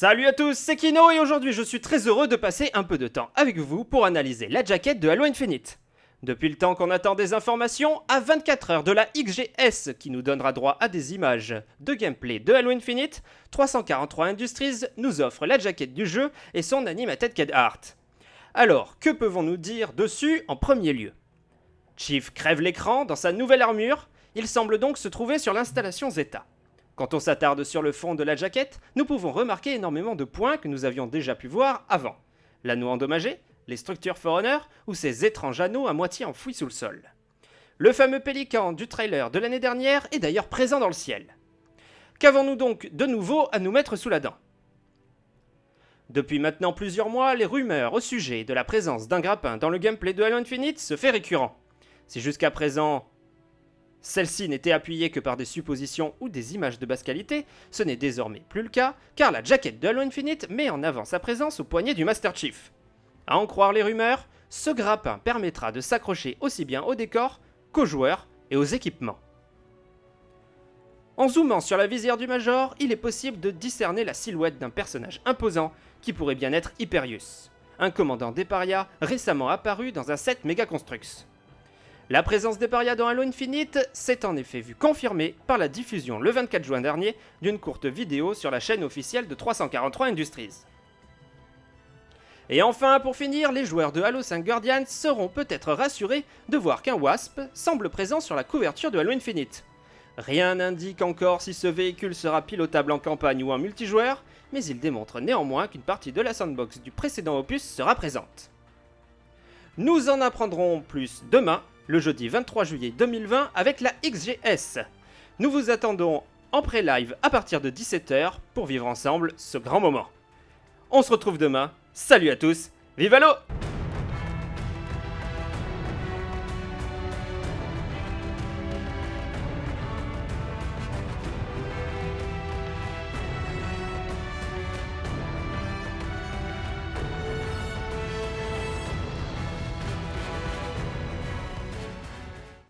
Salut à tous, c'est Kino et aujourd'hui je suis très heureux de passer un peu de temps avec vous pour analyser la jaquette de Halo Infinite. Depuis le temps qu'on attend des informations, à 24 heures de la XGS qui nous donnera droit à des images de gameplay de Halo Infinite, 343 Industries nous offre la jaquette du jeu et son animated CAD art. Alors, que pouvons-nous dire dessus en premier lieu? Chief crève l'écran dans sa nouvelle armure, il semble donc se trouver sur l'installation Zeta. Quand on s'attarde sur le fond de la jaquette, nous pouvons remarquer énormément de points que nous avions déjà pu voir avant. L'anneau endommagé, les structures Forerunner ou ces étranges anneaux à moitié enfouis sous le sol. Le fameux pélican du trailer de l'année dernière est d'ailleurs présent dans le ciel. Qu'avons-nous donc de nouveau à nous mettre sous la dent? Depuis maintenant plusieurs mois, les rumeurs au sujet de la présence d'un grappin dans le gameplay de Halo Infinite se fait récurrent. Si jusqu'à présent celle-ci n'était appuyée que par des suppositions ou des images de basse qualité, ce n'est désormais plus le cas, car la jaquette de Halo Infinite met en avant sa présence au poignet du Master Chief. À en croire les rumeurs, ce grappin permettra de s'accrocher aussi bien au décor qu'aux joueurs et aux équipements. En zoomant sur la visière du Major, il est possible de discerner la silhouette d'un personnage imposant qui pourrait bien être Hyperius, un commandant des récemment apparu dans un set Mega Construx. La présence des parias dans Halo Infinite s'est en effet vue confirmée par la diffusion le 24 juin dernier d'une courte vidéo sur la chaîne officielle de 343 Industries. Et enfin, pour finir, les joueurs de Halo 5 Guardians seront peut-être rassurés de voir qu'un Wasp semble présent sur la couverture de Halo Infinite. Rien n'indique encore si ce véhicule sera pilotable en campagne ou en multijoueur, mais il démontre néanmoins qu'une partie de la sandbox du précédent opus sera présente. Nous en apprendrons plus demain le jeudi 23 juillet 2020 avec la XGS. Nous vous attendons en pré-live à partir de 17h pour vivre ensemble ce grand moment. On se retrouve demain, salut à tous, vive Halo